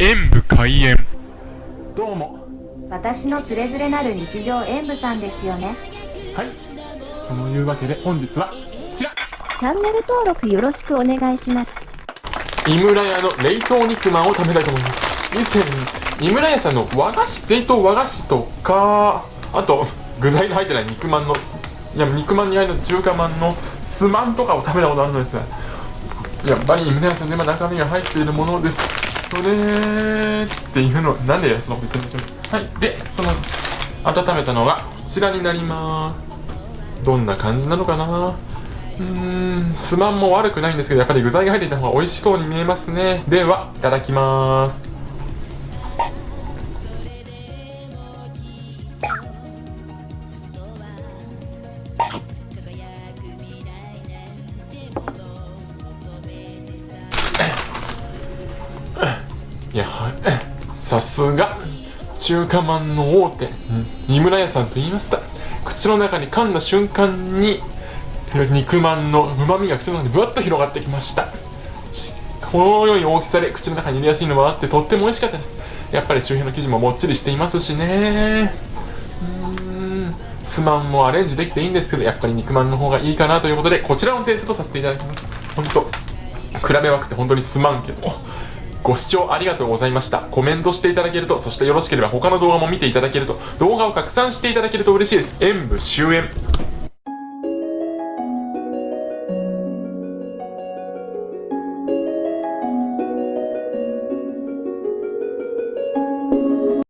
演武開演。どうも。私のつれづれなる日常演舞さんですよね。はい。そのいうわけで本日はこちら。チャンネル登録よろしくお願いします。井村屋の冷凍肉まんを食べたいと思います。以前井村屋さんの和菓子冷凍和菓子とかあと具材の入ってない肉まんのいや肉まんに入る中華まんのすまんとかを食べたことあるのですやっぱり井村屋さんで今中身が入っているものですそれっていうのなんでそのこと言ってんでしょうはい。でその温めたのがこちらになります。どんな感じなのかな？うーんすまんも悪くないんですけどやっぱり具材が入っていた方が美味しそうに見えますね。ではいただきます。やはい。さすが。中華まんの大手二村屋さんと言いました。口の中に噛んだ瞬間に肉まんのうまみが口の中にぶわっと広がってきました。このように大きさで口の中に入れやすいのもあってとっても美味しかったです。やっぱり周辺の生地ももっちりしていますしね。うん。すまんもアレンジできていいんですけどやっぱり肉まんの方がいいかなということでこちらのテイストとさせていただきます。本当比べまくって本当にすまんけど。ご視聴ありがとうございました。コメントしていただけると、そしてよろしければ他の動画も見ていただけると、動画を拡散していただけると嬉しいです。演武終演。